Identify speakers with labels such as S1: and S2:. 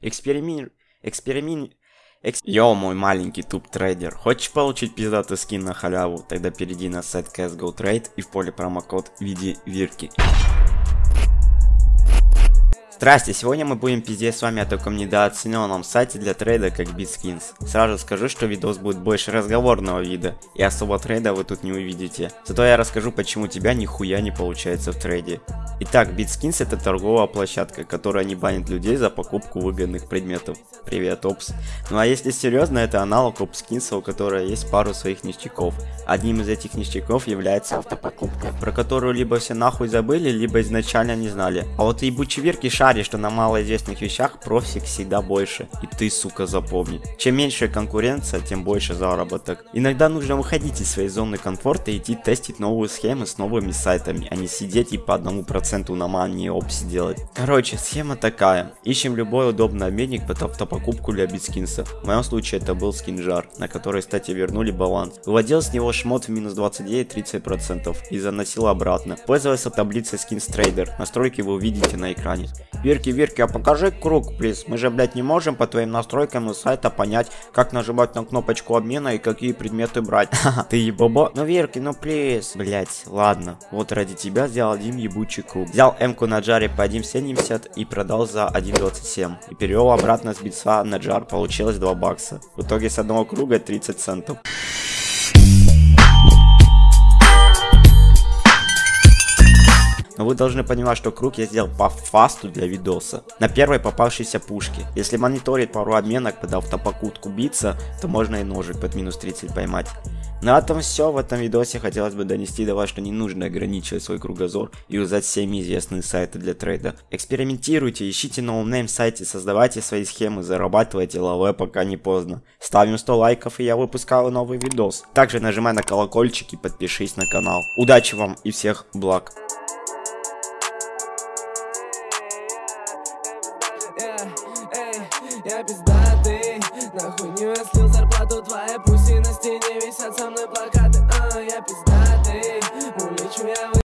S1: Эксперимент... Эксперимент... Экс... Йо, мой маленький туп-трейдер, хочешь получить пиздатый скин на халяву? Тогда перейди на сайт CSGO Trade и в поле промокод введи вирки. Здрасте, сегодня мы будем пиздеть с вами о таком недооцененном сайте для трейда, как BitSkins. Сразу скажу, что видос будет больше разговорного вида, и особо трейда вы тут не увидите. Зато я расскажу, почему тебя нихуя не получается в трейде. Итак, BitSkins это торговая площадка, которая не банит людей за покупку выгодных предметов. Привет, Опс. Ну а если серьезно, это аналог OpsKins, у которой есть пару своих ништяков. Одним из этих ништяков является автопокупка, про которую либо все нахуй забыли, либо изначально не знали. А вот ебучий Верки шарит, что на малоизвестных вещах профик всегда больше. И ты, сука, запомни. Чем меньше конкуренция, тем больше заработок. Иногда нужно выходить из своей зоны комфорта и идти тестить новые схемы с новыми сайтами, а не сидеть и по одному проценту на мане опси делать. Короче, схема такая. Ищем любой удобный обменник под автопокупку для битскинса. В моем случае это был скинжар, на который, кстати, вернули баланс. Выводил с него шмот в минус 29-30% и заносил обратно. Пользовался таблицей Trader. Настройки вы увидите на экране. Верки, Верки, а покажи круг, плиз. Мы же, блядь, не можем по твоим настройкам из сайта понять, как нажимать на кнопочку обмена и какие предметы брать. Ты ебобо? Ну, Верки, ну, плиз. Блядь, ладно. Вот ради тебя сделал один ебучий круг. Взял М-ку на джаре по 1.70 и продал за 1.27. И перевел обратно с битса на джар, получилось 2 бакса. В итоге с одного круга 30 центов. Но вы должны понимать, что круг я сделал по фасту для видоса. На первой попавшейся пушке. Если мониторить пару обменок под автопокупку биться, то можно и ножик под минус 30 поймать. На этом все в этом видосе хотелось бы донести до вас, что не нужно ограничивать свой кругозор и юзать всем известные сайты для трейда. Экспериментируйте, ищите no-name сайты, создавайте свои схемы, зарабатывайте лаве пока не поздно. Ставим 100 лайков и я выпускаю новый видос. Также нажимай на колокольчик и подпишись на канал. Удачи вам и всех благ.
S2: Э, эй, я пиздатый На хуйню я слил зарплату, твое, пусть и на стене висят со мной плакаты